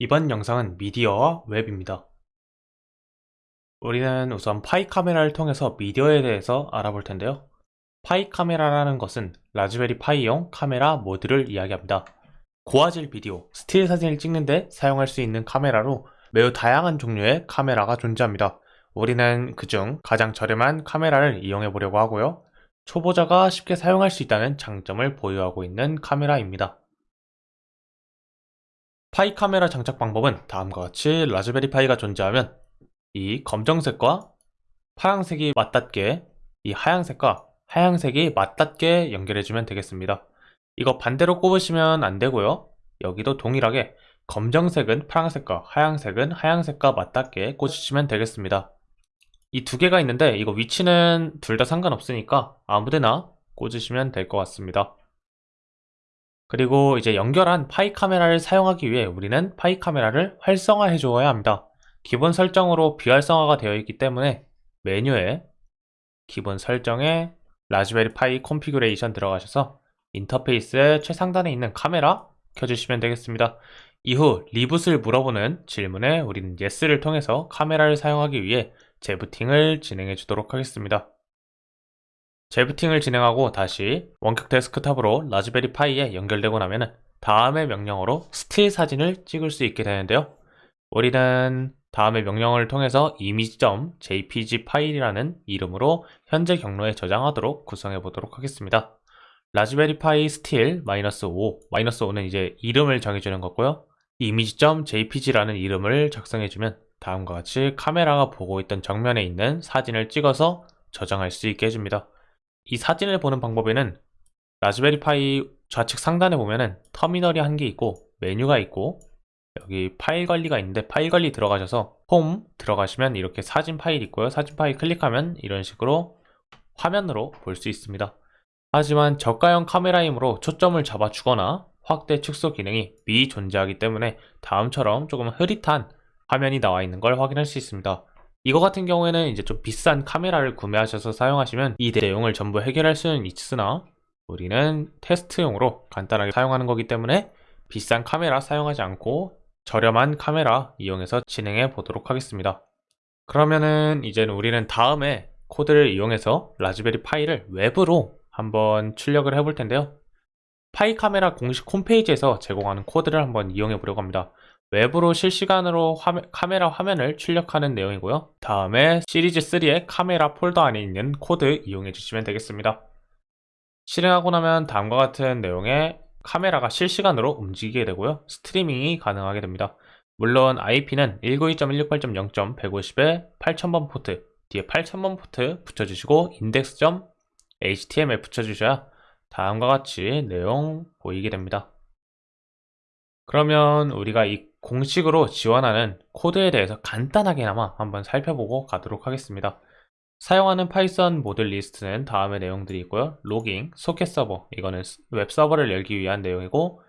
이번 영상은 미디어와 웹입니다. 우리는 우선 파이 카메라를 통해서 미디어에 대해서 알아볼 텐데요. 파이 카메라라는 것은 라즈베리 파이용 카메라 모듈을 이야기합니다. 고화질 비디오, 스틸 사진을 찍는데 사용할 수 있는 카메라로 매우 다양한 종류의 카메라가 존재합니다. 우리는 그중 가장 저렴한 카메라를 이용해 보려고 하고요. 초보자가 쉽게 사용할 수 있다는 장점을 보유하고 있는 카메라입니다. 파이 카메라 장착 방법은 다음과 같이 라즈베리 파이가 존재하면 이 검정색과 파란색이 맞닿게 이 하얀색과 하얀색이 맞닿게 연결해주면 되겠습니다. 이거 반대로 꼽으시면 안 되고요. 여기도 동일하게 검정색은 파란색과 하얀색은 하얀색과 맞닿게 꽂으시면 되겠습니다. 이 두 개가 있는데 이거 위치는 둘 다 상관없으니까 아무데나 꽂으시면 될 것 같습니다. 그리고 이제 연결한 파이 카메라를 사용하기 위해 우리는 파이 카메라를 활성화해 주어야 합니다. 기본 설정으로 비활성화가 되어 있기 때문에 메뉴에 기본 설정에 라즈베리 파이 Configuration 들어가셔서 인터페이스의 최상단에 있는 카메라 켜주시면 되겠습니다. 이후 reboot을 물어보는 질문에 우리는 yes를 통해서 카메라를 사용하기 위해 재부팅을 진행해 주도록 하겠습니다. 재부팅을 진행하고 다시 원격 데스크탑으로 라즈베리 파이에 연결되고 나면 다음의 명령어로 스틸 사진을 찍을 수 있게 되는데요. 우리는 다음의 명령어를 통해서 image.jpg 파일이라는 이름으로 현재 경로에 저장하도록 구성해 보도록 하겠습니다. 라즈베리 파이 스틸 마이너스 o, 마이너스 o는 이제 이름을 정해주는 거고요. image.jpg라는 이름을 작성해주면 다음과 같이 카메라가 보고 있던 정면에 있는 사진을 찍어서 저장할 수 있게 해줍니다. 이 사진을 보는 방법에는 라즈베리 파이 좌측 상단에 보면은 터미널이 한 개 있고 메뉴가 있고 여기 파일 관리가 있는데 파일 관리 들어가셔서 홈 들어가시면 이렇게 사진 파일 있고요. 사진 파일 클릭하면 이런 식으로 화면으로 볼 수 있습니다. 하지만 저가형 카메라이므로 초점을 잡아 주거나 확대 축소 기능이 미존재하기 때문에 다음처럼 조금 흐릿한 화면이 나와 있는 걸 확인할 수 있습니다 이거 같은 경우에는 이제 좀 비싼 카메라를 구매하셔서 사용하시면 이 내용을 전부 해결할 수는 있으나 우리는 테스트용으로 간단하게 사용하는 거기 때문에 비싼 카메라 사용하지 않고 저렴한 카메라 이용해서 진행해 보도록 하겠습니다. 그러면은 이제는 우리는 다음에 코드를 이용해서 라즈베리 파이를 웹으로 한번 출력을 해 볼 텐데요. 파이 카메라 공식 홈페이지에서 제공하는 코드를 한번 이용해 보려고 합니다. 웹으로 실시간으로 화면, 카메라 화면을 출력하는 내용이고요. 다음에 시리즈 3의 카메라 폴더 안에 있는 코드 이용해 주시면 되겠습니다. 실행하고 나면 다음과 같은 내용의 카메라가 실시간으로 움직이게 되고요. 스트리밍이 가능하게 됩니다. 물론 IP는 192.168.0.150에 8000번 포트, 뒤에 8000번 포트 붙여주시고 index.html 붙여주셔야 다음과 같이 내용 보이게 됩니다. 그러면 우리가 이 공식으로 지원하는 코드에 대해서 간단하게나마 한번 살펴보고 가도록 하겠습니다. 사용하는 파이썬 모듈 리스트는 다음의 내용들이 있고요. logging, 소켓 서버, 이거는 웹 서버를 열기 위한 내용이고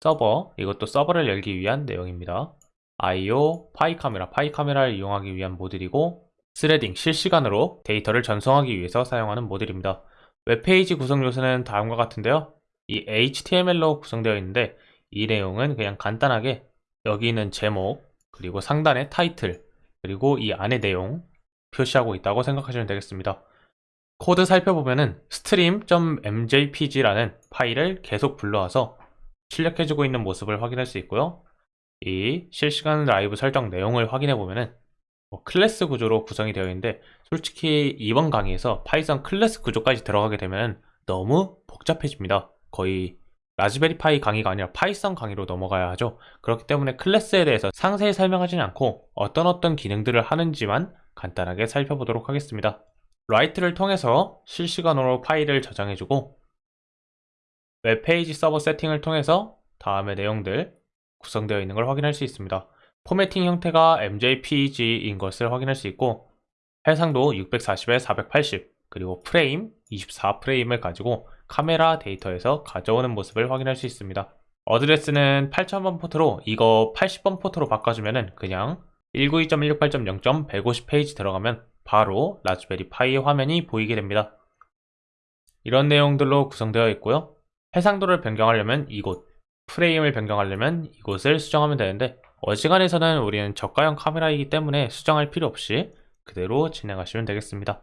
서버, 이것도 서버를 열기 위한 내용입니다. IO, 파이 카메라, 파이 카메라를 이용하기 위한 모듈이고 threading, 실시간으로 데이터를 전송하기 위해서 사용하는 모듈입니다. 웹페이지 구성 요소는 다음과 같은데요. 이 HTML로 구성되어 있는데 이 내용은 그냥 간단하게 여기 있는 제목 그리고 상단의 타이틀 그리고 이 안의 내용 표시하고 있다고 생각하시면 되겠습니다. 코드 살펴보면은 stream.mjpg라는 파일을 계속 불러와서 출력해주고 있는 모습을 확인할 수 있고요. 이 실시간 라이브 설정 내용을 확인해 보면은 뭐 클래스 구조로 구성이 되어 있는데 솔직히 이번 강의에서 파이썬 클래스 구조까지 들어가게 되면 너무 복잡해집니다. 거의 라즈베리 파이 강의가 아니라 파이썬 강의로 넘어가야 하죠. 그렇기 때문에 클래스에 대해서 상세히 설명하지는 않고 어떤 어떤 기능들을 하는지만 간단하게 살펴보도록 하겠습니다. write를 통해서 실시간으로 파일을 저장해주고 웹페이지 서버 세팅을 통해서 다음의 내용들 구성되어 있는 걸 확인할 수 있습니다. formatting 형태가 MJPG인 것을 확인할 수 있고 해상도 640에 480 그리고 프레임 24프레임을 가지고 카메라 데이터에서 가져오는 모습을 확인할 수 있습니다. address는 8000번 포트로 이거 80번 포트로 바꿔주면 그냥 192.168.0.150 페이지 들어가면 바로 라즈베리 파이 화면이 보이게 됩니다. 이런 내용들로 구성되어 있고요. 해상도를 변경하려면 이곳, 프레임을 변경하려면 이곳을 수정하면 되는데 어지간해서는 우리는 저가형 카메라이기 때문에 수정할 필요 없이 그대로 진행하시면 되겠습니다.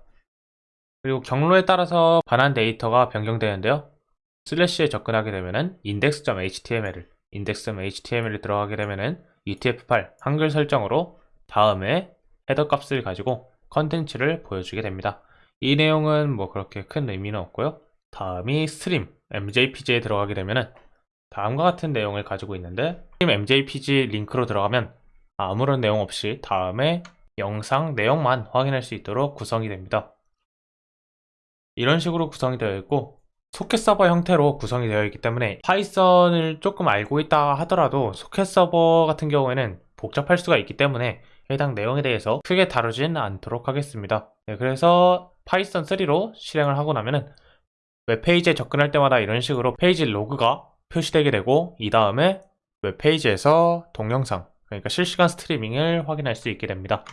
그리고 경로에 따라서 반환 데이터가 변경되는데요. 슬래시에 접근하게 되면은 index.html을 index.html에 들어가게 되면은 UTF-8 한글 설정으로 다음에 헤더 값을 가지고 컨텐츠를 보여주게 됩니다. 이 내용은 뭐 그렇게 큰 의미는 없고요. 다음이 stream MJPG에 들어가게 되면은 다음과 같은 내용을 가지고 있는데 stream MJPG 링크로 들어가면 아무런 내용 없이 다음에 영상 내용만 확인할 수 있도록 구성이 됩니다. 이런 식으로 구성이 되어 있고 소켓 서버 형태로 구성이 되어 있기 때문에 파이썬을 조금 알고 있다 하더라도 소켓 서버 같은 경우에는 복잡할 수가 있기 때문에 해당 내용에 대해서 크게 다루진 않도록 하겠습니다. 네, 그래서 파이썬 3로 실행을 하고 나면은 웹페이지에 접근할 때마다 이런 식으로 페이지 로그가 표시되게 되고 이 다음에 웹페이지에서 동영상 그러니까 실시간 스트리밍을 확인할 수 있게 됩니다.